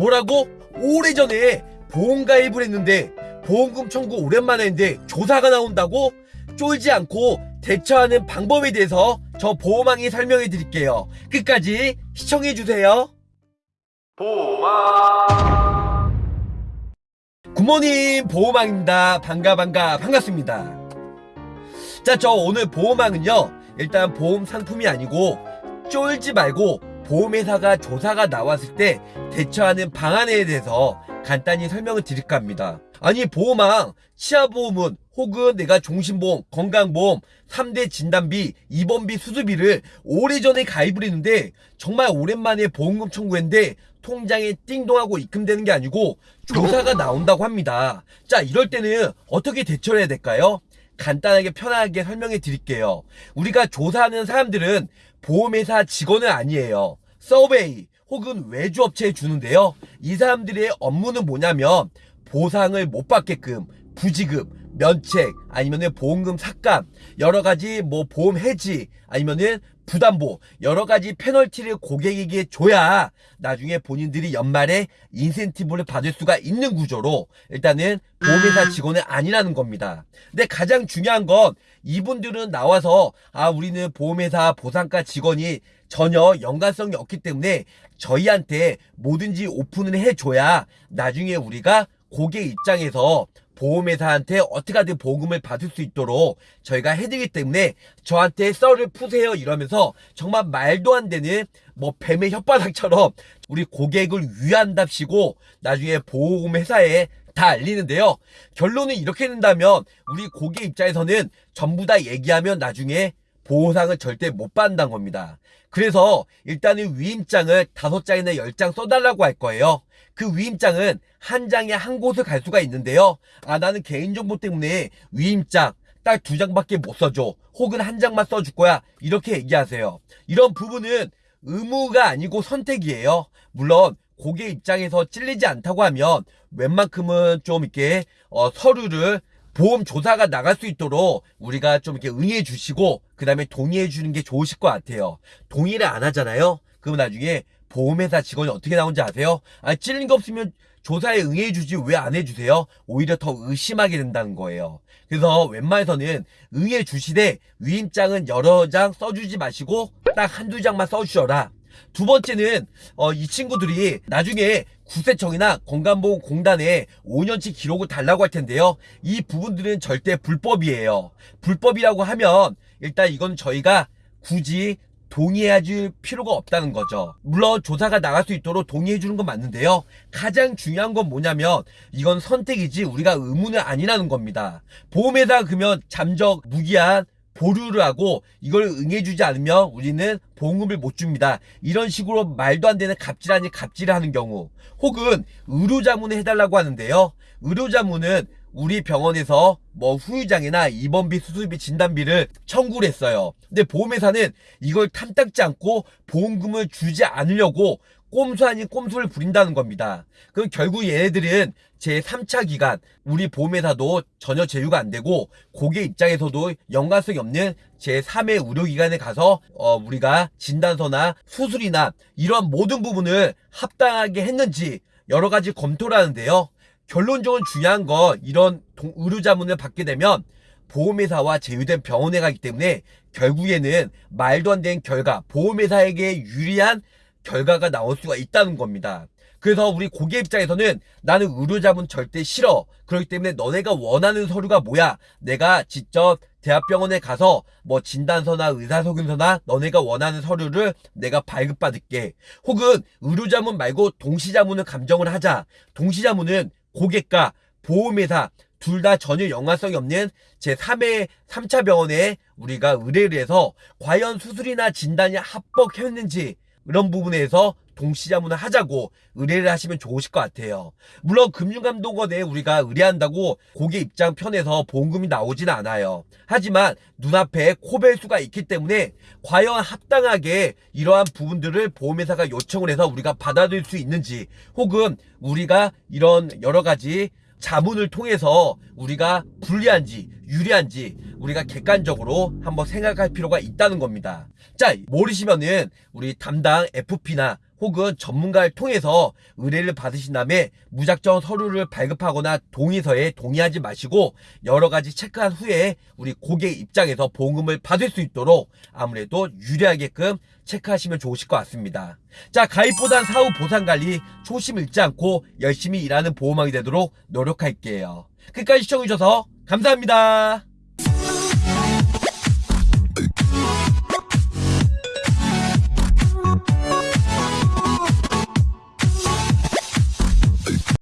뭐라고? 오래전에 보험 가입을 했는데 보험금 청구 오랜만에 했는데 조사가 나온다고? 쫄지 않고 대처하는 방법에 대해서 저 보호망이 설명해 드릴게요. 끝까지 시청해 주세요. 보호망 굿모닝 보호망입니다. 반가 반가 반갑습니다. 자, 저 오늘 보호망은요. 일단 보험 상품이 아니고 쫄지 말고 보험회사가 조사가 나왔을 때 대처하는 방안에 대해서 간단히 설명을 드릴까 합니다. 아니 보험왕, 치아보험은 혹은 내가 종신보험, 건강보험, 3대 진단비, 입원비, 수술비를 오래전에 가입을 했는데 정말 오랜만에 보험금 청구했는데 통장에 띵동하고 입금되는 게 아니고 조사가 나온다고 합니다. 자 이럴 때는 어떻게 대처를 해야 될까요? 간단하게 편하게 설명해 드릴게요. 우리가 조사하는 사람들은 보험회사 직원은 아니에요. 서베이 혹은 외주업체에 주는데요. 이 사람들의 업무는 뭐냐면 보상을 못 받게끔 부지급, 면책, 아니면은 보험금 삭감, 여러 가지 뭐 보험 해지, 아니면은 부담보, 여러 가지 페널티를 고객에게 줘야 나중에 본인들이 연말에 인센티브를 받을 수가 있는 구조로 일단은 보험회사 직원은 아니라는 겁니다. 근데 가장 중요한 건 이분들은 나와서 아 우리는 보험회사 보상과 직원이 전혀 연관성이 없기 때문에 저희한테 뭐든지 오픈을 해줘야 나중에 우리가 고객 입장에서 보험회사한테 어떻게 하든 보험금을 받을 수 있도록 저희가 해드리기 때문에 저한테 썰을 푸세요 이러면서 정말 말도 안 되는 뭐 뱀의 혓바닥처럼 우리 고객을 위한답시고 나중에 보험회사에 다 알리는데요. 결론은 이렇게 된다면 우리 고객 입장에서는 전부 다 얘기하면 나중에 보상을 절대 못 받는다는 겁니다. 그래서 일단은 위임장을 다섯 장이나 열 장 써달라고 할 거예요. 그 위임장은 한 장에 한 곳을 갈 수가 있는데요. 아 나는 개인정보 때문에 위임장 딱 두 장밖에 못 써줘. 혹은 한 장만 써줄 거야. 이렇게 얘기하세요. 이런 부분은 의무가 아니고 선택이에요. 물론 고객 입장에서 찔리지 않다고 하면 웬만큼은 좀 이렇게 어, 서류를 보험 조사가 나갈 수 있도록 우리가 좀 이렇게 응해 주시고 그 다음에 동의해 주는 게 좋으실 것 같아요. 동의를 안 하잖아요. 그럼 나중에 보험회사 직원이 어떻게 나온지 아세요? 아 찔린 거 없으면 조사에 응해 주지 왜 안 해주세요? 오히려 더 의심하게 된다는 거예요. 그래서 웬만해서는 응해 주시되 위임장은 여러 장 써주지 마시고 딱 한두 장만 써주셔라. 두 번째는 어, 이 친구들이 나중에 구세청이나 건강보험공단에 5년치 기록을 달라고 할 텐데요. 이 부분들은 절대 불법이에요. 불법이라고 하면 일단 이건 저희가 굳이 동의해 줄 필요가 없다는 거죠. 물론 조사가 나갈 수 있도록 동의해 주는 건 맞는데요. 가장 중요한 건 뭐냐면 이건 선택이지 우리가 의무는 아니라는 겁니다. 보험에다 그러면 잠적 무기한 보류를 하고 이걸 응해주지 않으면 우리는 보험금을 못 줍니다. 이런 식으로 말도 안 되는 갑질 아닌 갑질을 하는 경우 혹은 의료자문을 해달라고 하는데요. 의료자문은 우리 병원에서 뭐 후유장애나 입원비, 수술비, 진단비를 청구를 했어요. 근데 보험회사는 이걸 탐탁지 않고 보험금을 주지 않으려고 꼼수 아닌 꼼수를 부린다는 겁니다. 그럼 결국 얘네들은 제 3차 기간 우리 보험회사도 전혀 제휴가 안 되고 고객 입장에서도 연관성이 없는 제 3의 의료기관에 가서 어 우리가 진단서나 수술이나 이런 모든 부분을 합당하게 했는지 여러 가지 검토를 하는데요. 결론적으로 중요한 건 이런 의료자문을 받게 되면 보험회사와 제휴된 병원에 가기 때문에 결국에는 말도 안 되는 결과, 보험회사에게 유리한 결과가 나올 수가 있다는 겁니다. 그래서 우리 고객 입장에서는 나는 의료자문 절대 싫어. 그렇기 때문에 너네가 원하는 서류가 뭐야? 내가 직접 대학병원에 가서 뭐 진단서나 의사소견서나 너네가 원하는 서류를 내가 발급받을게. 혹은 의료자문 말고 동시자문을 감정을 하자. 동시자문은 고객과 보험회사 둘 다 전혀 연관성이 없는 제3회 3차 병원에 우리가 의뢰를 해서 과연 수술이나 진단이 합법했는지 이런 부분에서 동시자문을 하자고 의뢰를 하시면 좋으실 것 같아요. 물론 금융감독원에 우리가 의뢰한다고 고객 입장 편에서 보험금이 나오지는 않아요. 하지만 눈앞에 코벨수가 있기 때문에 과연 합당하게 이러한 부분들을 보험회사가 요청을 해서 우리가 받아들일 수 있는지 혹은 우리가 이런 여러 가지 자문을 통해서 우리가 불리한지 유리한지 우리가 객관적으로 한번 생각할 필요가 있다는 겁니다. 자, 모르시면은 우리 담당 FP나 혹은 전문가를 통해서 의뢰를 받으신 다음에 무작정 서류를 발급하거나 동의서에 동의하지 마시고 여러 가지 체크한 후에 우리 고객 입장에서 보험금을 받을 수 있도록 아무래도 유리하게끔 체크하시면 좋으실 것 같습니다. 자, 가입보단 사후 보상 관리 초심 잃지 않고 열심히 일하는 보험왕이 되도록 노력할게요. 끝까지 시청해주셔서 감사합니다.